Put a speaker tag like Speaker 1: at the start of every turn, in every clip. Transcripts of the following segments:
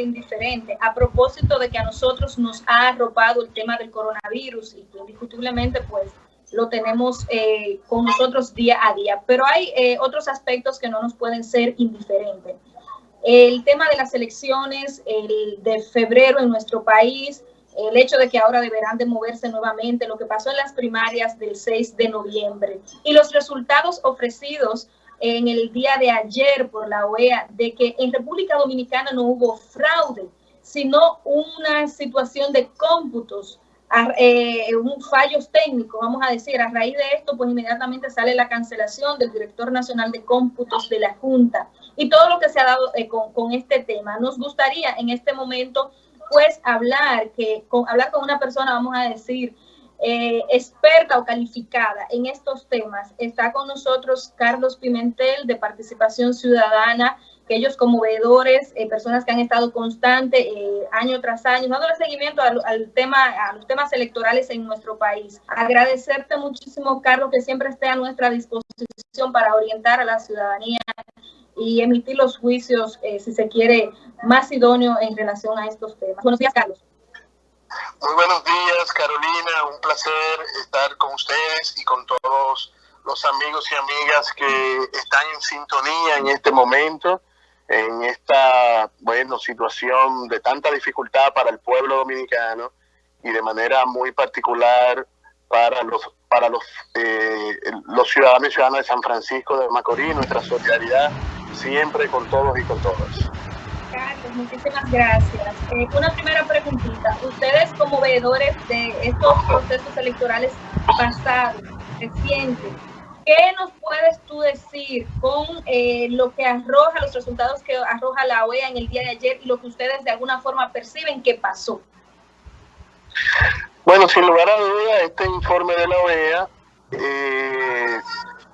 Speaker 1: indiferente a propósito de que a nosotros nos ha arropado el tema del coronavirus y que indiscutiblemente pues lo tenemos eh, con nosotros día a día. Pero hay eh, otros aspectos que no nos pueden ser indiferentes. El tema de las elecciones el de febrero en nuestro país, el hecho de que ahora deberán de moverse nuevamente, lo que pasó en las primarias del 6 de noviembre y los resultados ofrecidos en el día de ayer por la OEA de que en República Dominicana no hubo fraude, sino una situación de cómputos, eh, un fallos técnicos, vamos a decir. A raíz de esto, pues inmediatamente sale la cancelación del director nacional de cómputos de la Junta y todo lo que se ha dado eh, con, con, este tema. Nos gustaría en este momento, pues, hablar, que, con, hablar con una persona, vamos a decir, eh, experta o calificada en estos temas. Está con nosotros Carlos Pimentel de Participación Ciudadana, que ellos como veedores, eh, personas que han estado constante eh, año tras año, dándole seguimiento al, al, tema, a los temas electorales en nuestro país. Agradecerte muchísimo, Carlos, que siempre esté a nuestra disposición para orientar a la ciudadanía y emitir los juicios, si se quiere, más idóneo en relación a estos temas. Buenos días, Carlos.
Speaker 2: Muy buenos días, Carolina. Un placer estar con ustedes y con todos los amigos y amigas que están en sintonía en este momento, en esta, bueno, situación de tanta dificultad para el pueblo dominicano y de manera muy particular para los para los, eh, los ciudadanos y ciudadanas de San Francisco de Macorís, nuestra solidaridad siempre con todos y con todas.
Speaker 1: Muchísimas gracias. Eh, una primera preguntita. Ustedes como veedores de estos procesos electorales pasados, recientes, ¿qué nos puedes tú decir con eh, lo que arroja, los resultados que arroja la OEA en el día de ayer y lo que ustedes de alguna forma perciben que pasó?
Speaker 2: Bueno, sin lugar a duda, este informe de la OEA eh,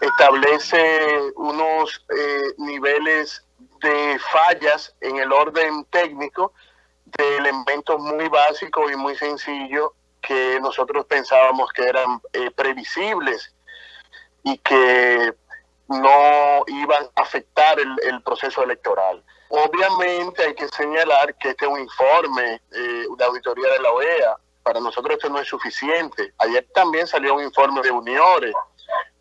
Speaker 2: establece unos eh, niveles de fallas en el orden técnico de elementos muy básicos y muy sencillos que nosotros pensábamos que eran eh, previsibles y que no iban a afectar el, proceso electoral. Obviamente hay que señalar que este es un informe eh, de auditoría de la OEA. Para nosotros esto no es suficiente. Ayer también salió un informe de uniones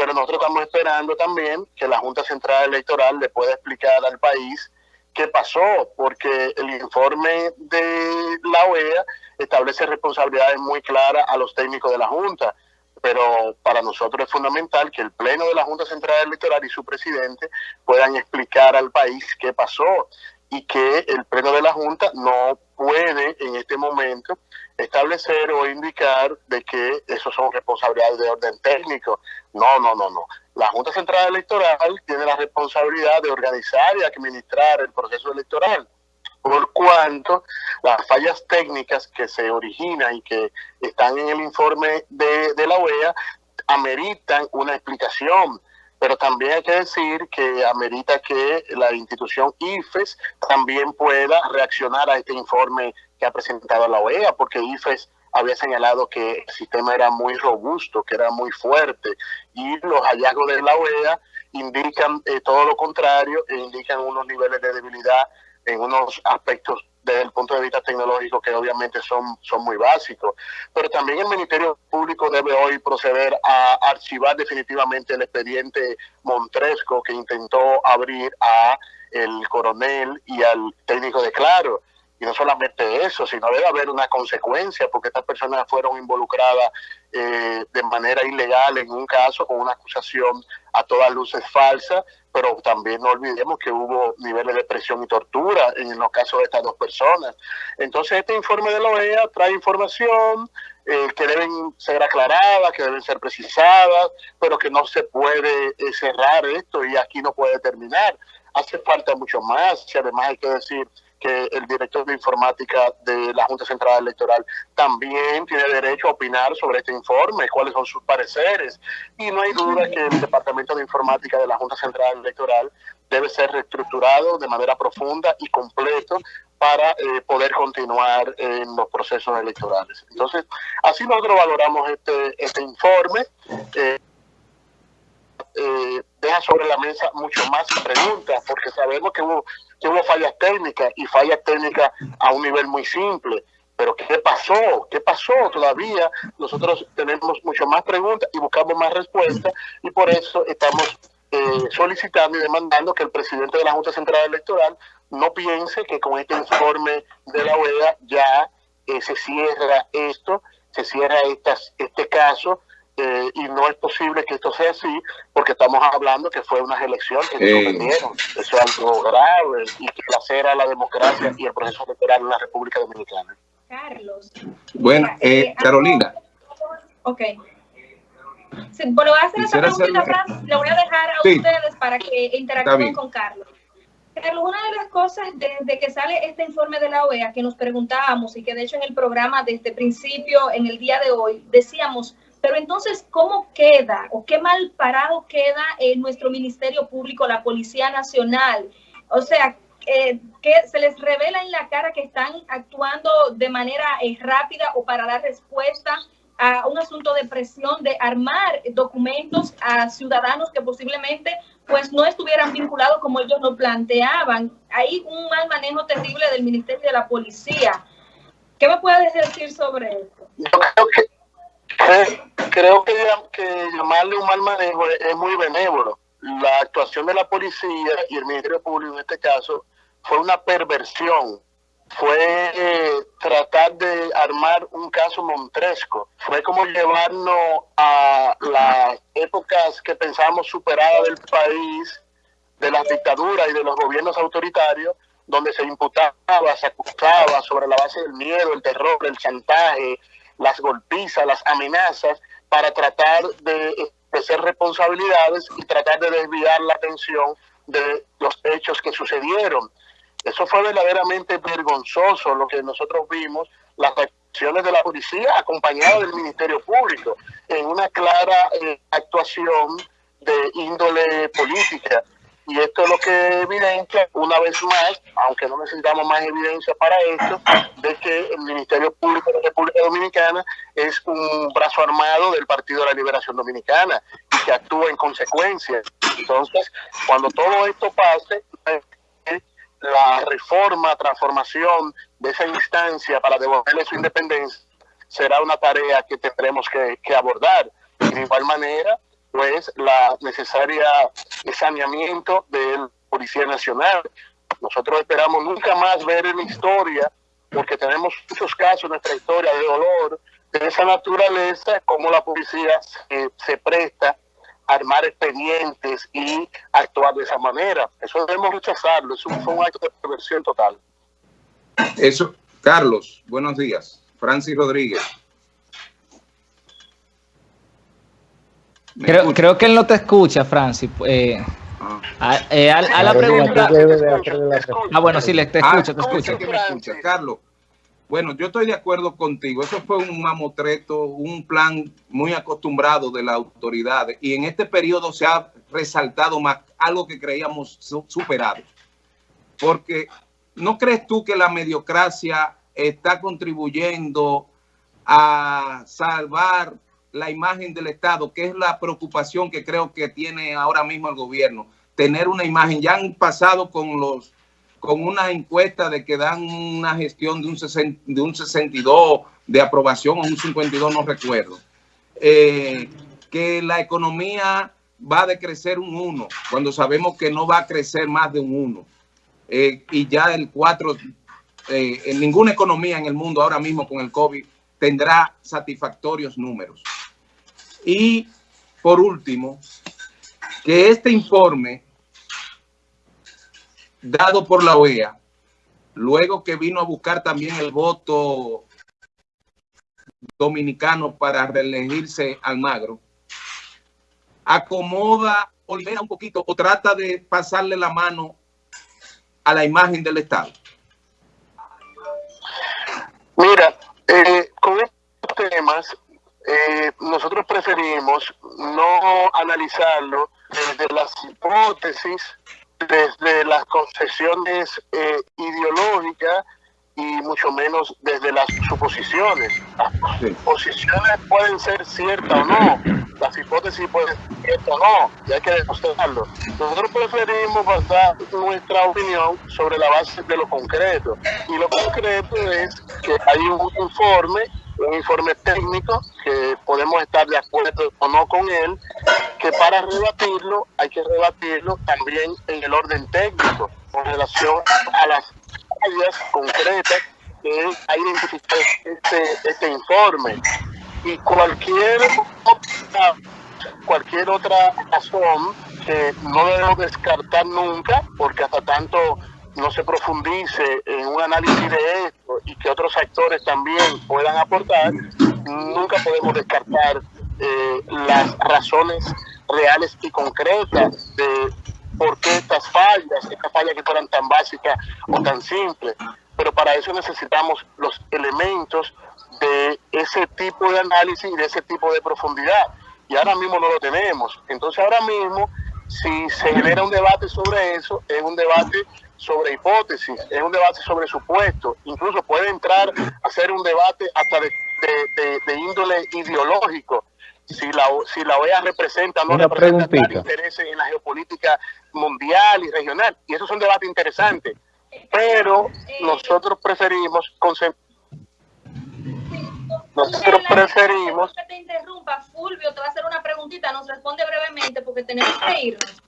Speaker 2: pero nosotros estamos esperando también que la Junta Central Electoral le pueda explicar al país qué pasó, porque el informe de la OEA establece responsabilidades muy claras a los técnicos de la Junta, pero para nosotros es fundamental que el Pleno de la Junta Central Electoral y su presidente puedan explicar al país qué pasó y que el Pleno de la Junta no puede en este momento establecer o indicar de que eso son responsabilidades de orden técnico. No, no, no, no. La Junta Central Electoral tiene la responsabilidad de organizar y administrar el proceso electoral, por cuanto las fallas técnicas que se originan y que están en el informe de, de la OEA ameritan una explicación pero también hay que decir que amerita que la institución IFES también pueda reaccionar a este informe que ha presentado la OEA, porque IFES había señalado que el sistema era muy robusto, que era muy fuerte, y los hallazgos de la OEA indican eh, todo lo contrario, e indican unos niveles de debilidad en unos aspectos desde el punto de vista tecnológico que obviamente son, son muy básicos. Pero también el Ministerio Público debe hoy proceder a archivar definitivamente el expediente Montresco que intentó abrir a el coronel y al técnico de Claro. Y no solamente eso, sino debe haber una consecuencia, porque estas personas fueron involucradas eh, de manera ilegal en un caso con una acusación a todas luces falsa, pero también no olvidemos que hubo niveles de presión y tortura en los casos de estas dos personas. Entonces este informe de la OEA trae información eh, que deben ser aclaradas, que deben ser precisadas, pero que no se puede eh, cerrar esto y aquí no puede terminar. Hace falta mucho más y además hay que decir que el director de informática de la Junta Central Electoral también tiene derecho a opinar sobre este informe, cuáles son sus pareceres. Y no hay duda que el Departamento de Informática de la Junta Central Electoral debe ser reestructurado de manera profunda y completo para eh, poder continuar en los procesos electorales. Entonces, así nosotros valoramos este, este informe. Eh, eh, deja sobre la mesa mucho más preguntas, porque sabemos que hubo que hubo fallas técnicas y fallas técnicas a un nivel muy simple. Pero ¿qué pasó? ¿Qué pasó? Todavía nosotros tenemos mucho más preguntas y buscamos más respuestas y por eso estamos eh, solicitando y demandando que el presidente de la Junta Central Electoral no piense que con este informe de la OEA ya eh, se cierra esto, se cierra estas, este caso eh, y no es posible que esto sea así porque estamos hablando que fue unas elecciones que se suspendieron. Eso es algo grave y que lacera la democracia y el proceso electoral en la República Dominicana.
Speaker 1: Carlos.
Speaker 3: Bueno, eh, eh Carolina.
Speaker 1: Ok. bueno, voy a hacer esta preguntita, Fran, le voy a dejar a ustedes para que interactúen con Carlos. Carlos, una de las cosas desde que sale este informe de la OEA que nos preguntábamos y que de hecho en el programa desde principio, en el día de hoy, decíamos, pero entonces, ¿cómo queda o qué mal parado queda en nuestro Ministerio Público, la Policía Nacional? O sea, eh, que se les revela en la cara que están actuando de manera eh, rápida o para dar respuesta a un asunto de presión de armar documentos a ciudadanos que posiblemente pues no estuvieran vinculados como ellos nos planteaban. Hay un mal manejo terrible del Ministerio de la Policía. ¿Qué me puedes decir sobre esto?
Speaker 2: creo que, que llamarle un mal manejo es muy benévolo. La actuación de la policía y el Ministerio Público en este caso fue una perversión, fue eh, tratar de armar un caso montresco, fue como llevarnos a las épocas que pensábamos superadas del país, de las dictaduras y de los gobiernos autoritarios, donde se imputaba, se acusaba sobre la base del miedo, el terror, el chantaje, las golpizas, las amenazas, para tratar de hacer responsabilidades y tratar de desviar la atención de los hechos que sucedieron. Eso fue verdaderamente vergonzoso lo que nosotros vimos, las acciones de la policía acompañadas del Ministerio Público, en una clara eh, actuación de índole política. Y esto es lo que evidencia, una vez más, aunque no necesitamos más evidencia para esto, de que el Ministerio Público de la República Dominicana es un brazo armado del Partido de la Liberación Dominicana y que actúa en consecuencia. Entonces, cuando todo esto pase, la reforma, transformación de esa instancia para devolverle su independencia será una tarea que tendremos que, abordar. de igual manera, pues la necesaria saneamiento de la Policía Nacional. Nosotros esperamos nunca más ver en la historia, porque tenemos muchos casos en nuestra historia de dolor, de esa naturaleza, como la policía se presta armar expedientes y actuar de esa manera. Eso debemos rechazarlo, eso fue un acto de perversión total.
Speaker 3: Eso, Carlos, buenos días. Francis Rodríguez.
Speaker 4: Creo, creo, que él no te escucha, Francis. Eh, ah. a, la pregunta... Ah, bueno, sí, le, te escucho, te escucho.
Speaker 3: Carlos, bueno, yo estoy de acuerdo contigo. Eso fue un mamotreto, un plan muy acostumbrado de las autoridades. Y en este periodo se ha resaltado más algo que creíamos superado. Porque ¿no crees tú que la mediocracia está contribuyendo a salvar la imagen del Estado, que es la preocupación que creo que tiene ahora mismo el gobierno? Tener una imagen, ya han pasado con los con una encuesta de que dan una gestión de un, de un 62 de aprobación o un 52, no recuerdo, eh, que la economía va a decrecer un 1, cuando sabemos que no va a crecer más de un 1. Eh, y ya el 4, eh, en ninguna economía en el mundo ahora mismo con el COVID tendrá satisfactorios números. Y por último, que este informe dado por la OEA, luego que vino a buscar también el voto dominicano para reelegirse Almagro, acomoda o un poquito o trata de pasarle la mano a la imagen del Estado?
Speaker 2: Mira, eh, con estos temas, eh, nosotros preferimos no analizarlo desde las hipótesis desde las concesiones eh, ideológicas y mucho menos desde las suposiciones. Las posiciones pueden ser ciertas o no, las hipótesis pueden ser ciertas o no, y hay que demostrarlo. Nosotros preferimos basar nuestra opinión sobre la base de lo concreto, y lo concreto es que hay un informe un informe técnico que podemos estar de acuerdo o no con él, que para rebatirlo hay que rebatirlo también en el orden técnico con relación a las áreas concretas que ha identificado este, este informe. Y cualquier otra, cualquier otra razón que no debemos descartar nunca, porque hasta tanto no se profundice en un análisis de esto y que otros actores también puedan aportar, nunca podemos descartar eh, las razones reales y concretas de por qué estas fallas, estas fallas que fueran tan básicas o tan simples. Pero para eso necesitamos los elementos de ese tipo de análisis y de ese tipo de profundidad. Y ahora mismo no lo tenemos. Entonces ahora mismo, si se genera un debate sobre eso, es un debate sobre hipótesis, es un debate sobre supuestos, incluso puede entrar a ser un debate hasta de, índole ideológico, si la, si la OEA representa o no representa intereses en la geopolítica mundial y regional, y eso es un debate interesante, pero nosotros preferimos nosotros preferimos...
Speaker 1: Que te interrumpa, Fulvio, te va a hacer una preguntita, nos responde brevemente porque tenemos que irnos.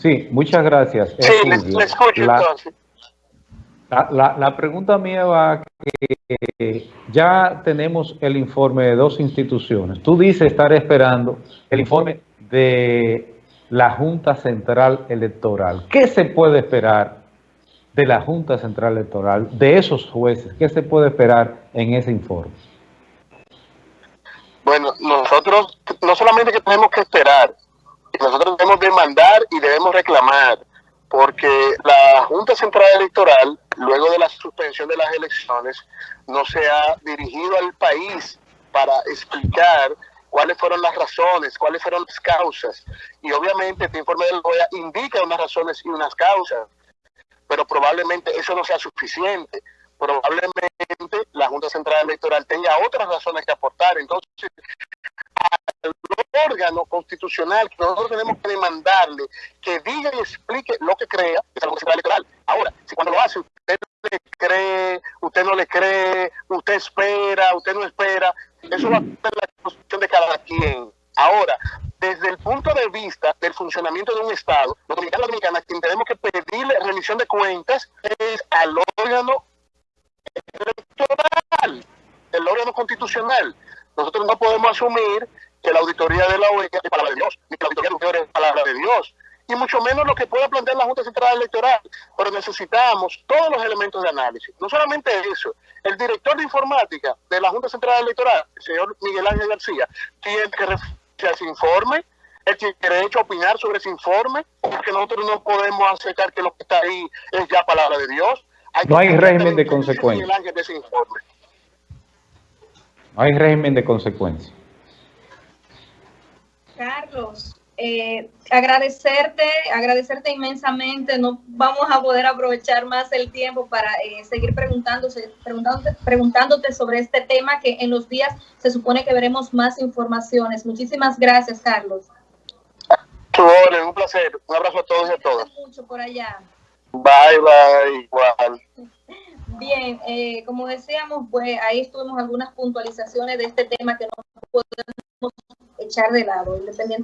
Speaker 5: Sí, muchas gracias.
Speaker 2: Sí, le, escucho
Speaker 5: la, La, la, pregunta mía va que ya tenemos el informe de dos instituciones. Tú dices estar esperando el informe de la Junta Central Electoral. ¿Qué se puede esperar de la Junta Central Electoral, de esos jueces? ¿Qué se puede esperar en ese informe?
Speaker 2: Bueno, nosotros no solamente que tenemos que esperar, nosotros debemos demandar y debemos reclamar, porque la Junta Central Electoral, luego de la suspensión de las elecciones, no se ha dirigido al país para explicar cuáles fueron las razones, cuáles fueron las causas. Y obviamente este informe del OEA indica unas razones y unas causas, pero probablemente eso no sea suficiente. Probablemente la Junta Central Electoral tenga otras razones que aportar. Entonces, órgano constitucional que nosotros tenemos que demandarle que diga y explique lo que crea es la Electoral. Ahora, si cuando lo hace usted le cree, usted no le cree, usted espera, usted no espera, eso va a ser la constitución de cada quien. Ahora, desde el punto de vista del funcionamiento de un Estado, los dominicanos y dominicanas, quien tenemos que pedirle rendición de cuentas es al órgano electoral, el órgano constitucional. Nosotros no podemos asumir de la OEA es palabra de Dios, ni que la auditoría de es palabra de Dios, y mucho menos lo que pueda plantear la Junta Central Electoral, pero necesitamos todos los elementos de análisis. No solamente eso, el director de informática de la Junta Central Electoral, el señor Miguel Ángel García, tiene que referirse a ese informe, él tiene derecho a opinar sobre ese informe, porque nosotros no podemos aceptar que lo que está ahí es ya palabra de Dios.
Speaker 5: no hay régimen de consecuencia. No hay régimen de consecuencia.
Speaker 1: Carlos, eh, agradecerte, agradecerte inmensamente. No vamos a poder aprovechar más el tiempo para eh, seguir preguntándose, preguntándote, preguntándote sobre este tema que en los días se supone que veremos más informaciones. Muchísimas gracias, Carlos.
Speaker 2: un placer. Un abrazo a todos y a todas.
Speaker 1: mucho por allá.
Speaker 2: Bye, bye, igual.
Speaker 1: Bien, eh, como decíamos, pues ahí estuvimos algunas puntualizaciones de este tema que no podemos echar de lado, independientemente